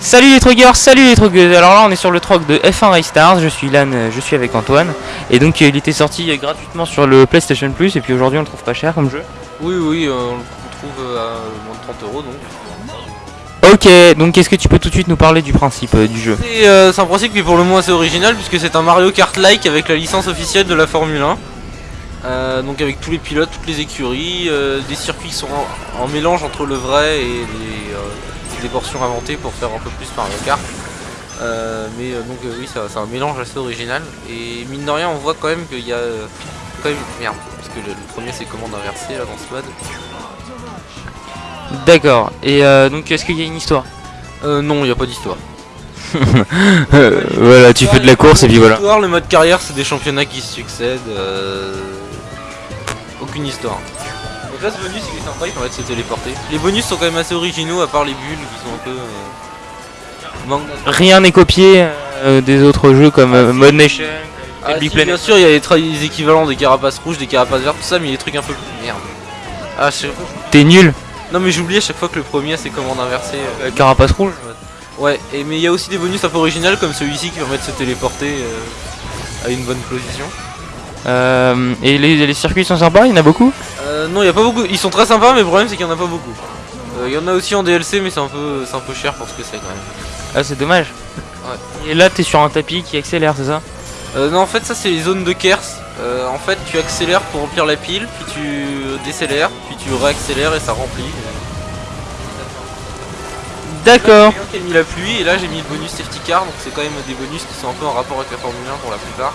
Salut les trogueurs, salut les trogueuses Alors là on est sur le troc de F1 Race Stars, je suis Lan, euh, je suis avec Antoine. Et donc euh, il était sorti euh, gratuitement sur le PlayStation Plus. Et puis aujourd'hui on le trouve pas cher comme jeu. Oui, oui, euh, on le trouve à moins de 30 euros donc. Ok, donc est-ce que tu peux tout de suite nous parler du principe euh, du jeu? Euh, c'est un principe qui est pour le moins assez original puisque c'est un Mario Kart-like avec la licence officielle de la Formule 1. Euh, donc avec tous les pilotes, toutes les écuries, euh, des circuits qui sont en, en mélange entre le vrai et les, euh, des portions inventées pour faire un peu plus Mario Kart. Euh, mais euh, donc euh, oui, c'est c'est un mélange assez original. Et mine de rien, on voit quand même qu'il y a quand même merde parce que le, le premier c'est commande inversée là dans ce mode. D'accord, et euh, donc est-ce qu'il y a une histoire? Euh, non, il n'y a pas d'histoire. Euh, Voilà, tu fais de la course et puis voilà le mode carrière, c'est des championnats qui se succèdent. Aucune histoire. Là, ce bonus, il est sympa, il permet de se téléporter. Les bonus sont quand même assez originaux, à part les bulles qui sont un peu. euh, manque. Rien n'est copié euh, des autres jeux comme euh, Mode Nation, Ah, Big si, Planet. bien sûr, il y a les, équivalents des carapaces rouges, des carapaces vertes, tout ça, mais il y a des trucs un peu plus. Merde. Ah, je pas. T'es nul Non, mais j'oublie à chaque fois que le premier a ses commandes inversées. euh. Carapace rouge Ouais, et, mais il y a aussi des bonus un peu originaux comme celui-ci qui permet de se téléporter à une bonne position. Euh, Et les, les circuits sont sympas, il y en a beaucoup? Euh, non, il y a pas beaucoup. Ils sont très sympas, mais le problème c'est qu'il y en a pas beaucoup. Euh, Il y en a aussi en DLC, mais c'est un peu, c'est un peu cher pour ce que c'est quand même. Ah c'est dommage Et là t'es sur un tapis qui accélère, c'est ça? Euh, non, en fait, ça c'est les zones de Kers. Euh, en fait, tu accélères pour remplir la pile, puis tu décélères, puis tu réaccélères et ça remplit. D'accord a mis la pluie, et là j'ai mis le bonus safety car, donc c'est quand même des bonus qui sont un peu en rapport avec la Formule 1 pour la plupart.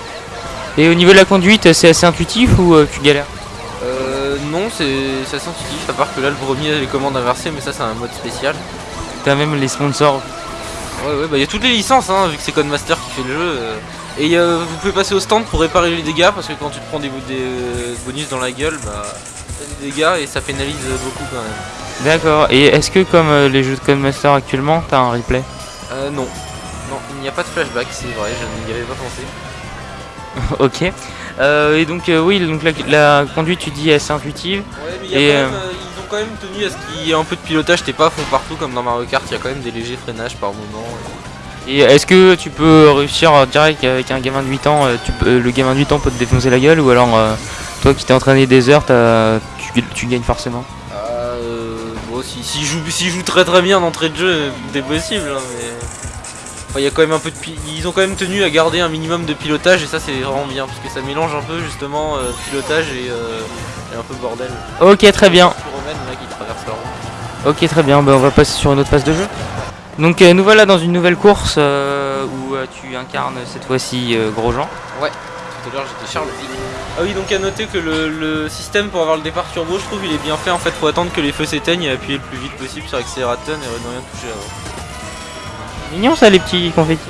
Et au niveau de la conduite, c'est assez intuitif ou euh, tu galères? Euh, non, assez intuitif, à part que là le premier a les commandes inversées, mais ça c'est un mode spécial. T'as même les sponsors. Ouais, ouais, bah il y a toutes les licences, hein, vu que c'est Codemaster qui fait le jeu. euh. Et euh, vous pouvez passer au stand pour réparer les dégâts, parce que quand tu te prends des, des, euh, bonus dans la gueule, bah t'as des dégâts et ça pénalise beaucoup quand même. D'accord. Et est-ce que comme les jeux de Codemaster actuellement, t'as un replay? Euh, non. Non, il n'y a pas de flashback, c'est vrai, je n'y avais pas pensé. Ok. Euh, et donc euh, oui, donc la, la conduite tu dis est assez intuitive. Ouais, mais y a Et, quand même, euh, ils ont quand même tenu à ce qu'il y ait un peu de pilotage, t'es pas à fond partout comme dans Mario Kart, il y a quand même des légers freinages par moment. Et est-ce que tu peux réussir direct avec un gamin de 8 ans, tu peux- le gamin de 8 ans peut te défoncer la gueule ou alors toi qui t'es entraîné des heures, tu, tu gagnes forcément? Euh, bon, si, si joue très très bien d'entrée de jeu, c'est possible, hein, mais. Enfin, y a quand même un peu de. Ils ont quand même tenu à garder un minimum de pilotage, et ça, c'est vraiment bien, parce que ça mélange un peu justement euh, pilotage et, euh, et un peu bordel. Ok, très bien. Ok, très bien. Bah, on va passer sur une autre phase de jeu. Donc euh, nous voilà dans une nouvelle course où tu incarnes cette fois-ci Grosjean. Tout à l'heure, j'étais Charles. Ah oui, donc à noter que le, le système pour avoir le départ turbo, je trouve, il est bien fait. En fait, faut attendre que les feux s'éteignent et appuyer le plus vite possible sur l'accélérateur et ne rien toucher avant. Mignon ça les petits confettis.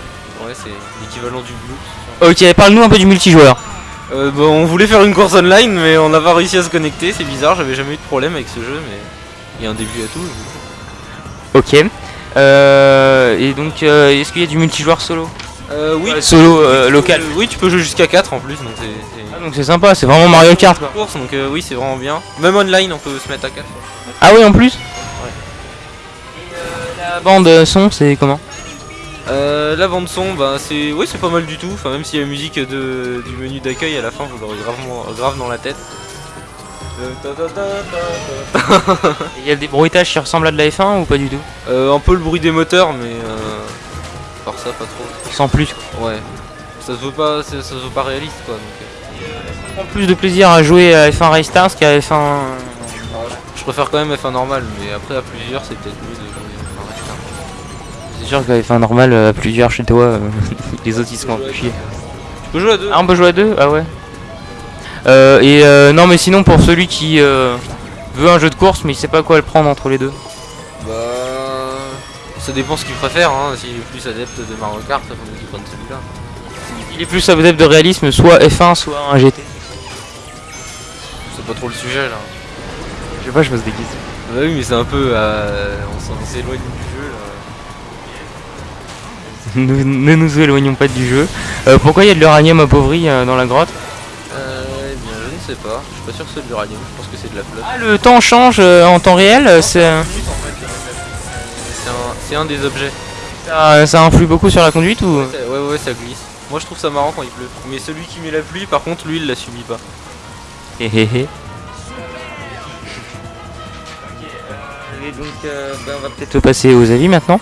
Ouais, c'est l'équivalent du blue. Ok, parle-nous un peu du multijoueur. Euh, bon, on voulait faire une course online, mais on n'a pas réussi à se connecter. C'est bizarre, j'avais jamais eu de problème avec ce jeu, mais il y a un début à tout. Ok. Euh, et donc euh, est-ce qu'il y a du multijoueur solo? Euh, oui, Euh, Solo euh, local. Euh, oui, tu peux jouer jusqu'à 4 en plus, donc c'est. Ah, donc c'est sympa, c'est vraiment Mario Kart quoi. course, donc euh, oui, c'est vraiment bien. Même online, on peut se mettre à 4. Ah oui en plus Et euh, la bande son c'est comment? Euh, la bande son, bah c'est, oui, c'est pas mal du tout. Enfin, même si la musique de, du menu d'accueil à la fin, vous l'aurez gravement, grave dans la tête. Euh. Il y a des bruitages qui ressemblent à de la F1 ou pas du tout? Euh, un peu le bruit des moteurs, mais euh, par ça, pas trop. Sans plus. Ouais, ça se veut pas, ça, se veut pas réaliste, quoi. Donc, euh. Prends plus de plaisir à jouer à F1 Race Stars qu'à F1. Je préfère quand même F1 normal, mais après à plusieurs c'est peut-être mieux de jouer sûr qu'à F1 normal à plusieurs chez toi, euh, les autres ils se font chier. Tu peux jouer à deux Ah on peut jouer à deux? Ah ouais. Euh, et euh, non mais sinon pour celui qui euh, veut un jeu de course mais il sait pas quoi le prendre entre les deux. Bah. Ça dépend ce qu'il préfère, hein. S'il est plus adepte de Mario Kart, ça faut qu'il prenne celui-là. Il est plus adepte de réalisme, soit F1 soit un GT. C'est pas trop le sujet là. Je sais pas, je des questions. Bah oui, mais c'est un peu. euh, on s'éloigne du jeu. Nous- ne nous éloignons pas du jeu. Euh, pourquoi il y a de l'uranium appauvri euh, dans la grotte? Euh, eh bien, je ne sais pas. Je suis pas sûr que c'est de l'uranium. Je pense que c'est de la flotte. Ah le temps change euh, en temps réel, c'est... un, un des objets. Ça, ça influe beaucoup sur la conduite ou? Ça- Ouais, ouais, ça glisse. Moi je trouve ça marrant quand il pleut. Mais celui qui met la pluie, par contre, lui il la subit pas. Hé hé hé. Et donc, euh, ben, on va peut-être passer aux avis maintenant.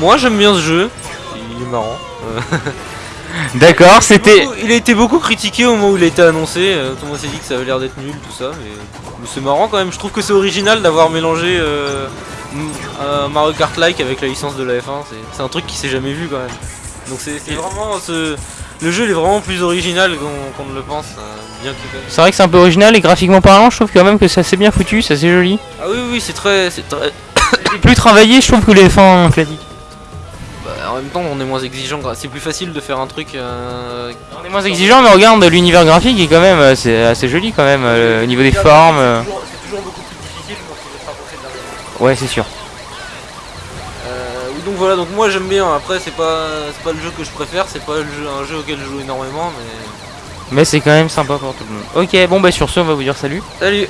Moi j'aime bien ce jeu. Il est marrant. D'accord, c'était. Il a été beaucoup critiqué au moment où il a été annoncé. euh, Tout le monde s'est dit que ça avait l'air d'être nul, tout ça. Mais, mais c'est marrant quand même. Je trouve que c'est original d'avoir mélangé euh, Mario Kart-like avec la licence de la F1. C'est- C'est un truc qui s'est jamais vu quand même. Donc c'est c'est vraiment ce... Le jeu il est vraiment plus original qu'on ne le pense. euh, bien C'est vrai que c'est un peu original et graphiquement parlant, je trouve quand même que c'est assez bien foutu, c'est assez joli. Ah oui, oui, c'est très, c'est très. C'est plus travaillé, je trouve, que les fins classiques. En même temps, on est moins exigeant. C'est plus facile de faire un truc. euh, On est moins exigeant, mais regarde, l'univers graphique est quand même assez, assez joli quand même, euh, au niveau des formes. euh. C'est toujours, c'est toujours beaucoup plus difficile quand. Ouais, c'est sûr. Euh, oui, donc voilà, donc moi j'aime bien. Après, c'est pas, c'est pas le jeu que je préfère, c'est pas le jeu, un jeu auquel je joue énormément, mais. Mais c'est quand même sympa pour tout le monde. Ok, bon bah sur ce, on va vous dire salut. Salut